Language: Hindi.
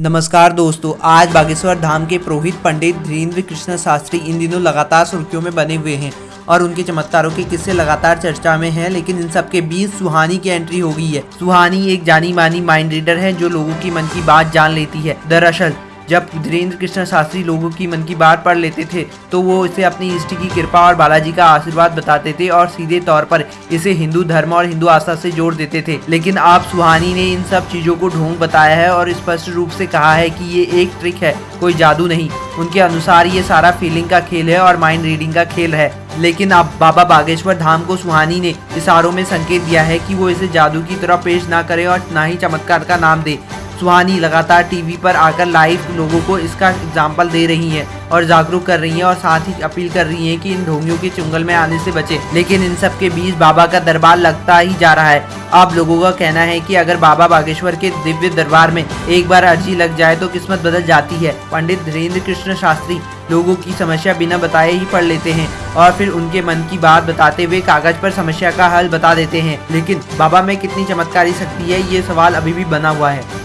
नमस्कार दोस्तों, आज बागेश्वर धाम के पुरोहित पंडित धीरेन्द्र कृष्ण शास्त्री इन दिनों लगातार सुर्खियों में बने हुए हैं और उनके चमत्कारों के किस्से लगातार चर्चा में हैं, लेकिन इन सबके बीच सुहानी की एंट्री हो गई है। सुहानी एक जानी मानी माइंड रीडर है, जो लोगों की मन की बात जान लेती है। दरअसल जब धीरेन्द्र कृष्ण शास्त्री लोगों की मन की बात पढ़ लेते थे तो वो इसे अपनी इष्ट की कृपा और बालाजी का आशीर्वाद बताते थे और सीधे तौर पर इसे हिंदू धर्म और हिंदू आस्था से जोड़ देते थे। लेकिन आप सुहानी ने इन सब चीज़ों को ढोंग बताया है और स्पष्ट रूप से कहा है कि ये एक ट्रिक है, कोई जादू नहीं। उनके अनुसार ये सारा फीलिंग का खेल है और माइंड रीडिंग का खेल है। लेकिन अब बाबा बागेश्वर धाम को सुहानी ने इशारों में संकेत दिया है कि वो इसे जादू की तरह पेश ना करे और ना ही चमत्कार का नाम दे। सुहानी लगातार टीवी पर आकर लाइव लोगों को इसका एग्ज़ाम्पल दे रही हैं और जागरूक कर रही हैं और साथ ही अपील कर रही हैं कि इन ढोंगियों के चुंगल में आने से बचे। लेकिन इन सब के बीच बाबा का दरबार लगता ही जा रहा है। आप लोगों का कहना है कि अगर बाबा बागेश्वर के दिव्य दरबार में एक बार अर्जी लग जाए तो किस्मत बदल जाती है। पंडित धीरेन्द्र कृष्ण शास्त्री लोगों की समस्या बिना बताए ही पढ़ लेते हैं और फिर उनके मन की बात बताते हुए कागज़ पर समस्या का हल बता देते हैं। लेकिन बाबा में कितनी चमत्कारी शक्ति है, ये सवाल अभी भी बना हुआ है।